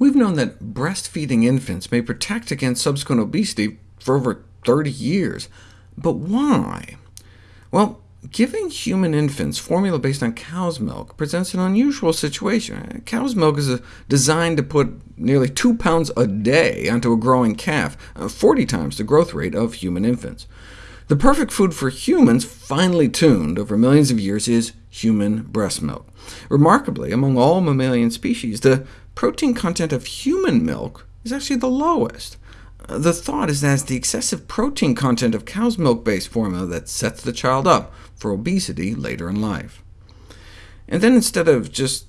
We've known that breastfeeding infants may protect against subsequent obesity for over 30 years. But why? Well, giving human infants formula based on cow's milk presents an unusual situation. Cow's milk is designed to put nearly 2 pounds a day onto a growing calf, uh, 40 times the growth rate of human infants. The perfect food for humans, finely tuned over millions of years, is human breast milk. Remarkably, among all mammalian species, the protein content of human milk is actually the lowest. Uh, the thought is that it's the excessive protein content of cow's milk-based formula that sets the child up for obesity later in life. And then instead of just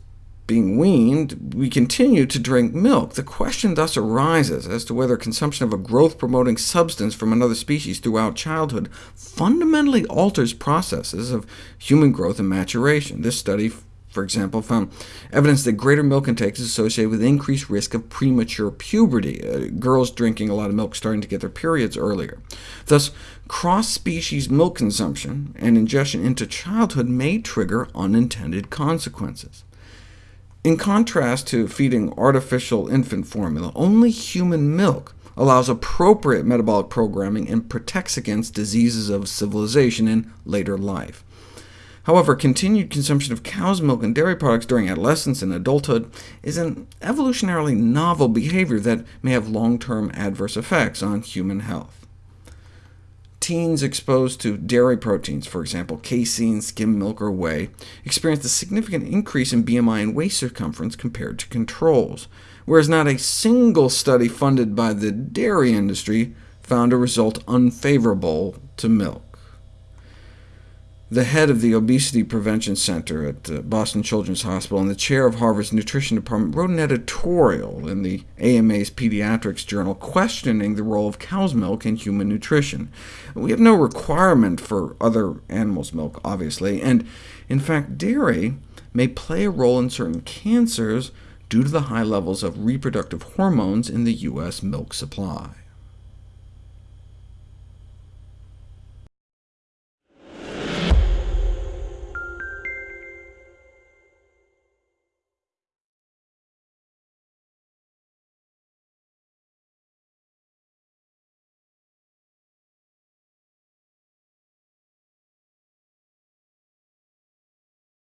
being weaned, we continue to drink milk. The question thus arises as to whether consumption of a growth-promoting substance from another species throughout childhood fundamentally alters processes of human growth and maturation. This study for example, found evidence that greater milk intake is associated with increased risk of premature puberty, uh, girls drinking a lot of milk starting to get their periods earlier. Thus, cross-species milk consumption and ingestion into childhood may trigger unintended consequences. In contrast to feeding artificial infant formula, only human milk allows appropriate metabolic programming and protects against diseases of civilization in later life. However, continued consumption of cow's milk and dairy products during adolescence and adulthood is an evolutionarily novel behavior that may have long-term adverse effects on human health. Teens exposed to dairy proteins, for example, casein, skim milk, or whey, experienced a significant increase in BMI and waist circumference compared to controls, whereas not a single study funded by the dairy industry found a result unfavorable to milk. The head of the Obesity Prevention Center at uh, Boston Children's Hospital and the chair of Harvard's Nutrition Department wrote an editorial in the AMA's Pediatrics Journal questioning the role of cow's milk in human nutrition. We have no requirement for other animals' milk, obviously, and in fact dairy may play a role in certain cancers due to the high levels of reproductive hormones in the U.S. milk supply.